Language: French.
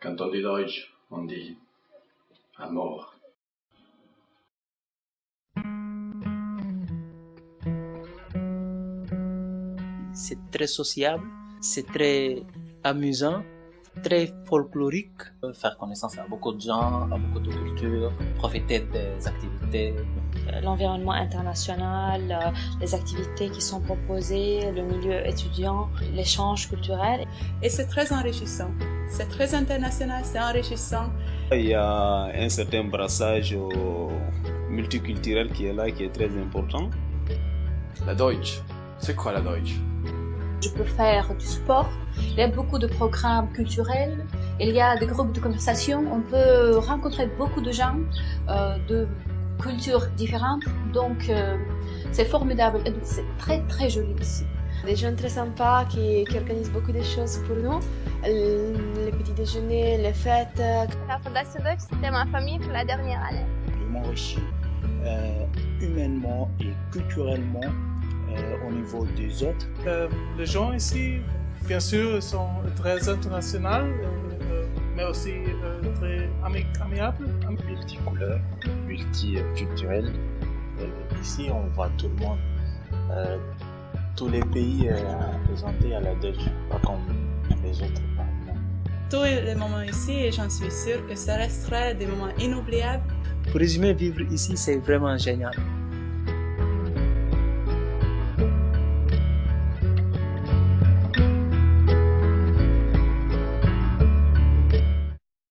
Quand on dit Deutsch, on dit mort. C'est très sociable, c'est très amusant, très folklorique. Faire connaissance à beaucoup de gens, à beaucoup de cultures, profiter des activités. L'environnement international, euh, les activités qui sont proposées, le milieu étudiant, l'échange culturel. Et c'est très enrichissant. C'est très international, c'est enrichissant. Il y a un certain brassage multiculturel qui est là, qui est très important. La Deutsch, c'est quoi la Deutsch je peux faire du sport. Il y a beaucoup de programmes culturels. Il y a des groupes de conversation. On peut rencontrer beaucoup de gens euh, de cultures différentes. Donc, euh, c'est formidable. C'est très, très joli ici. Des gens très sympas qui, qui, organisent beaucoup de choses pour nous. Les petits déjeuners, les fêtes. La Fondation Deutsch, c'était ma famille pour la dernière année. Je m'enrichis euh, humainement et culturellement au niveau des autres. Euh, les gens ici, bien sûr, sont très internationaux, euh, mais aussi euh, très ami amiables. Multicouleurs, multiculturels. ici, on voit tout le monde, tous les pays représentés à la Deutsche, pas comme les autres. Tous les moments ici, et j'en suis sûre que ça restera des moments inoubliables. Pour résumer, vivre ici, c'est vraiment génial.